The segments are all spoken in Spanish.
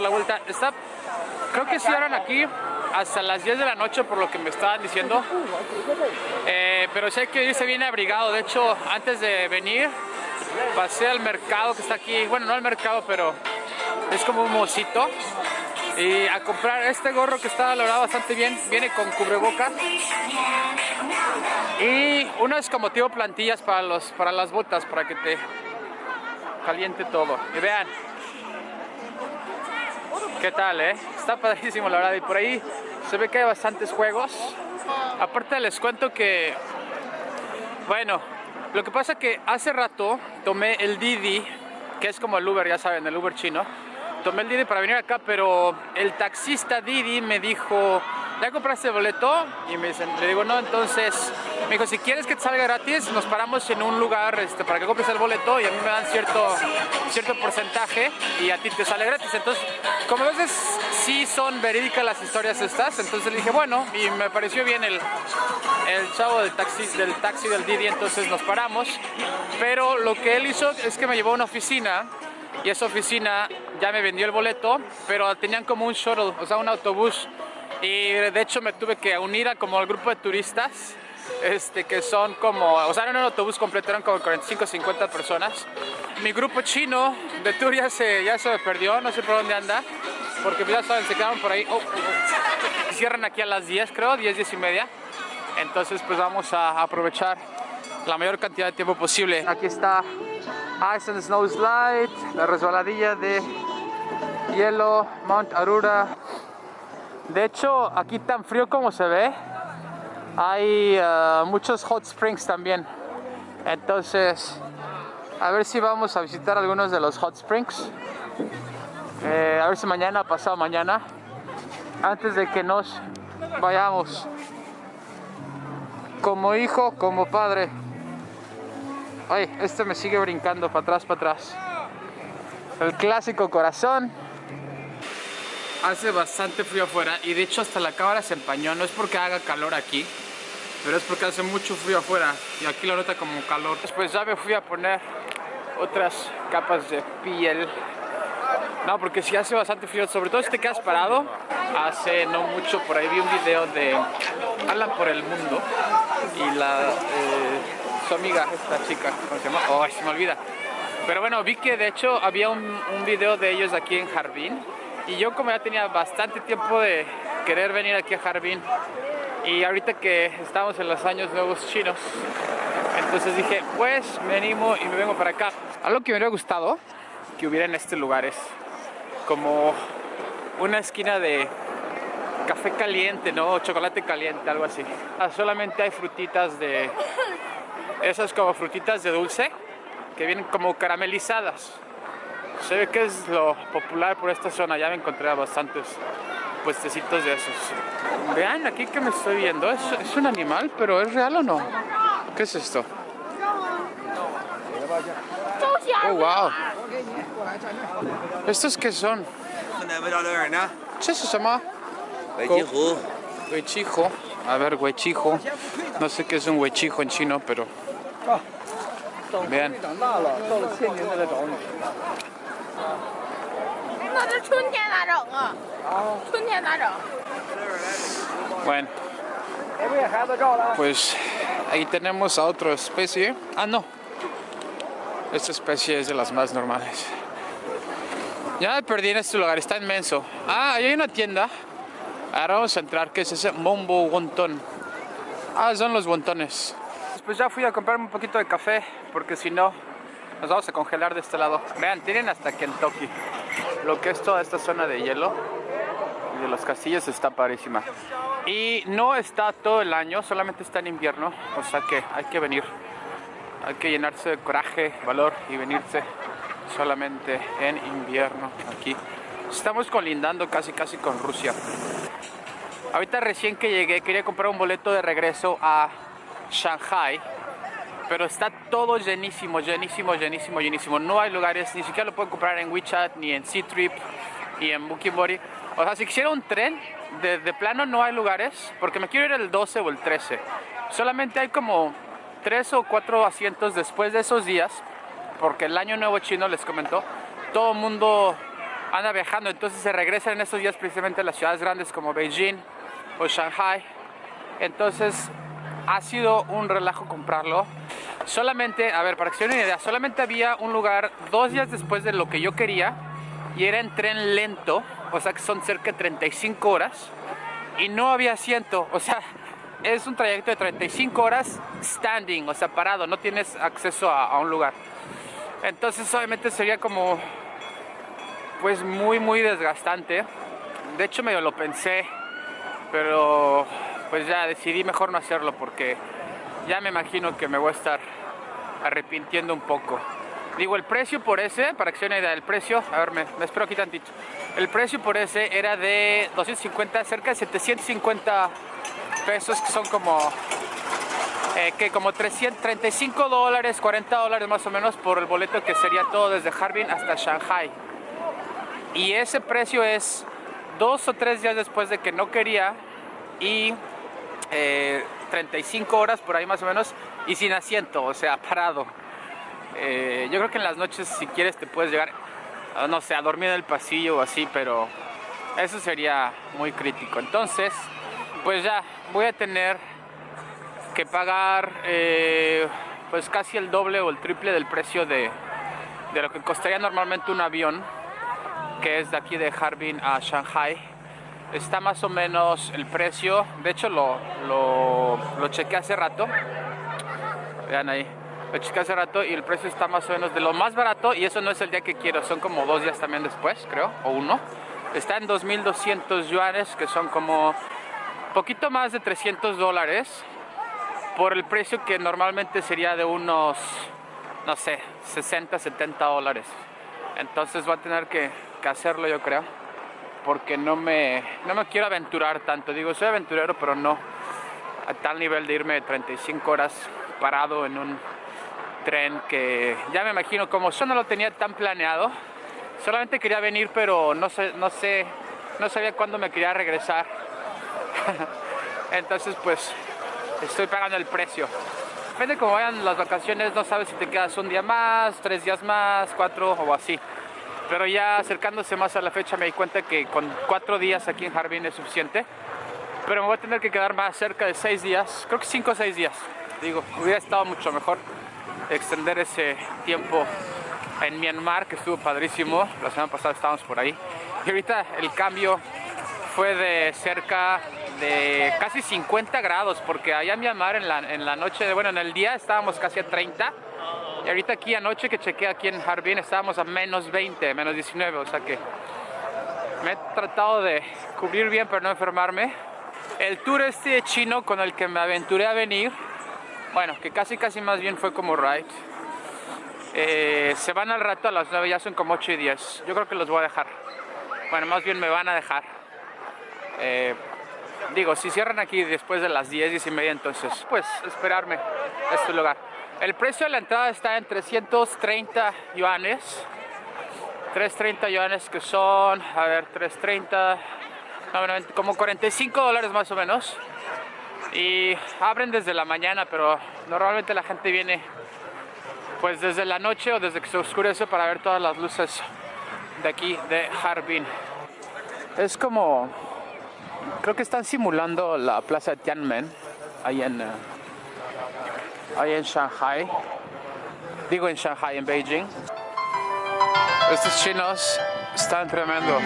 la vuelta. Está, creo que cierran aquí hasta las 10 de la noche por lo que me estaban diciendo. Eh, pero sé que irse viene abrigado. De hecho, antes de venir, pasé al mercado que está aquí. Bueno, no al mercado, pero es como un mocito. Y a comprar este gorro que está valorado bastante bien. Viene con cubrebocas. Y unas como tipo plantillas para, los, para las botas, para que te caliente todo. Y vean, ¿Qué tal, eh? Está padrísimo, la verdad. Y por ahí se ve que hay bastantes juegos. Aparte les cuento que... Bueno, lo que pasa que hace rato tomé el Didi, que es como el Uber, ya saben, el Uber chino. Tomé el Didi para venir acá, pero el taxista Didi me dijo ¿ya compraste el boleto? Y me dicen, le digo, no, entonces, me dijo, si quieres que te salga gratis, nos paramos en un lugar este, para que compres el boleto y a mí me dan cierto, cierto porcentaje y a ti te sale gratis. Entonces, como a veces sí son verídicas las historias estas, entonces le dije, bueno, y me pareció bien el, el chavo del taxi, del taxi del Didi, entonces nos paramos. Pero lo que él hizo es que me llevó a una oficina y esa oficina ya me vendió el boleto, pero tenían como un shuttle, o sea, un autobús y de hecho me tuve que unir a como al grupo de turistas este, que son como, o sea, en un autobús completo eran como 45 50 personas. Mi grupo chino de tour ya se, ya se perdió, no sé por dónde anda, porque ya saben, se quedaron por ahí. Oh, oh. Cierran aquí a las 10, creo, 10, 10 y media. Entonces, pues vamos a aprovechar la mayor cantidad de tiempo posible. Aquí está Ice and Snow Slide, la resbaladilla de hielo, Mount Arura, de hecho, aquí tan frío como se ve, hay uh, muchos hot springs también. Entonces, a ver si vamos a visitar algunos de los hot springs. Eh, a ver si mañana, pasado mañana, antes de que nos vayamos. Como hijo, como padre. Ay, este me sigue brincando para atrás, para atrás. El clásico corazón hace bastante frío afuera y de hecho hasta la cámara se empañó, no es porque haga calor aquí, pero es porque hace mucho frío afuera y aquí lo nota como calor. Después ya me fui a poner otras capas de piel. No, porque si hace bastante frío, sobre todo si te quedas parado. Hace no mucho por ahí vi un video de Alan por el mundo y la eh, su amiga, esta chica, ¿cómo se llama? Oh, se me olvida. Pero bueno, vi que de hecho había un, un video de ellos aquí en Jardín y yo como ya tenía bastante tiempo de querer venir aquí a Harbin y ahorita que estamos en los años nuevos chinos, entonces dije, pues me animo y me vengo para acá. Algo que me hubiera gustado que hubiera en este lugar es como una esquina de café caliente, ¿no? chocolate caliente, algo así. Ah, solamente hay frutitas de... Esas como frutitas de dulce que vienen como caramelizadas. Se ve que es lo popular por esta zona, ya me encontré a bastantes puestecitos de esos. Vean aquí que me estoy viendo, ¿Es, es un animal, pero ¿es real o no? ¿Qué es esto? Oh, wow. ¿Estos qué son? ¿Qué se llama? Huechijo. A ver, huechijo. No sé qué es un huechijo en chino, pero... Vean. Bueno, pues ahí tenemos a otra especie. Ah, no. Esta especie es de las más normales. Ya me perdí en este lugar, está inmenso. Ah, ahí hay una tienda. Ahora vamos a entrar, ¿qué es ese? Mombo Wonton. Ah, son los wontones. Pues ya fui a comprarme un poquito de café, porque si no, nos vamos a congelar de este lado. Vean, tienen hasta Kentucky lo que es toda esta zona de hielo y de los castillos está parísima. Y no está todo el año, solamente está en invierno, o sea que hay que venir. Hay que llenarse de coraje, valor y venirse solamente en invierno aquí. Estamos colindando casi casi con Rusia. Ahorita recién que llegué quería comprar un boleto de regreso a Shanghai pero está todo llenísimo, llenísimo, llenísimo, llenísimo. No hay lugares, ni siquiera lo pueden comprar en WeChat, ni en C-Trip, ni en Booking Body. O sea, si quisiera un tren, de, de, plano no hay lugares, porque me quiero ir el 12 o el 13. Solamente hay como 3 o 4 asientos después de esos días, porque el año nuevo chino les comentó, todo el mundo anda viajando, entonces se regresan en estos días precisamente a las ciudades grandes como Beijing o Shanghai. Entonces ha sido un relajo comprarlo. Solamente, a ver, para que se den una idea, solamente había un lugar dos días después de lo que yo quería y era en tren lento, o sea que son cerca de 35 horas y no había asiento, o sea, es un trayecto de 35 horas standing, o sea, parado, no tienes acceso a, a un lugar. Entonces obviamente sería como pues muy muy desgastante. De hecho medio lo pensé, pero pues ya decidí mejor no hacerlo porque ya me imagino que me voy a estar arrepintiendo un poco. Digo, el precio por ese, para que se den una idea del precio, a ver, me, espero aquí tantito. El precio por ese era de 250, cerca de 750 pesos, que son como, eh, que como 335 dólares, 40 dólares más o menos por el boleto que sería todo desde Harbin hasta Shanghai. Y ese precio es dos o tres días después de que no quería y 35 eh, horas por ahí más o menos y sin asiento, o sea, parado. Eh, yo creo que en las noches si quieres te puedes llegar, ah, no sé, a dormir en el pasillo o así, pero eso sería muy crítico. Entonces, pues ya, voy a tener que pagar eh, pues casi el doble o el triple del precio de, de lo que costaría normalmente un avión, que es de aquí de Harbin a Shanghai está más o menos el precio, de hecho lo, lo, lo chequé hace rato, vean ahí, lo chequé hace rato y el precio está más o menos de lo más barato. Y eso no es el día que quiero, son como dos días también después, creo, o uno. Está en 2.200 yuanes, que son como poquito más de 300 dólares, por el precio que normalmente sería de unos, no sé, 60, 70 dólares. Entonces va a tener que, que hacerlo yo creo porque no me, no me quiero aventurar tanto. Digo, soy aventurero, pero no a tal nivel de irme 35 horas parado en un tren que ya me imagino como yo no lo tenía tan planeado. Solamente quería venir, pero no sé, no sé, no sabía cuándo me quería regresar. Entonces, pues, estoy pagando el precio. Depende de cómo vayan las vacaciones, no sabes si te quedas un día más, tres días más, cuatro o así. Pero ya acercándose más a la fecha me di cuenta que con cuatro días aquí en Harbin es suficiente. Pero me voy a tener que quedar más cerca de seis días, creo que cinco o seis días. Digo, hubiera estado mucho mejor extender ese tiempo en Myanmar, que estuvo padrísimo. La semana pasada estábamos por ahí. Y ahorita el cambio fue de cerca de casi 50 grados, porque allá en Myanmar en la, en la noche, bueno, en el día estábamos casi a 30 ahorita aquí anoche que chequeé aquí en Harbin estábamos a menos 20, menos 19, o sea que me he tratado de cubrir bien para no enfermarme. El tour este chino con el que me aventuré a venir, bueno, que casi casi más bien fue como ride, eh, se van al rato a las 9, ya son como 8 y 10. Yo creo que los voy a dejar. Bueno, más bien me van a dejar. Eh, digo, si cierran aquí después de las 10, 10 y media, entonces, pues esperarme a este lugar. El precio de la entrada está en 330 yuanes. 330 yuanes que son, a ver, 330, como 45 dólares más o menos. Y abren desde la mañana, pero normalmente la gente viene pues desde la noche o desde que se oscurece para ver todas las luces de aquí de Harbin. Es como, creo que están simulando la plaza de Tiananmen, ahí en... Ahí en Shanghai. Digo en Shanghai, en Beijing. Estos chinos están tremendos.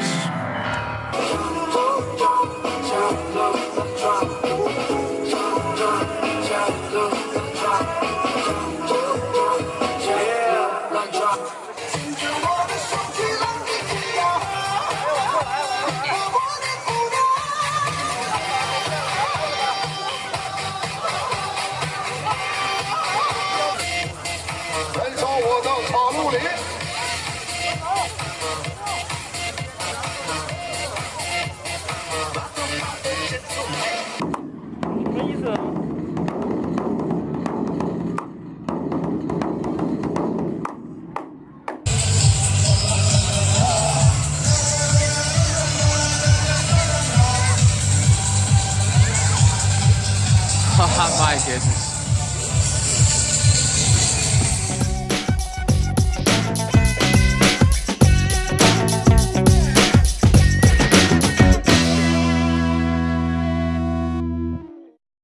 Oh my goodness.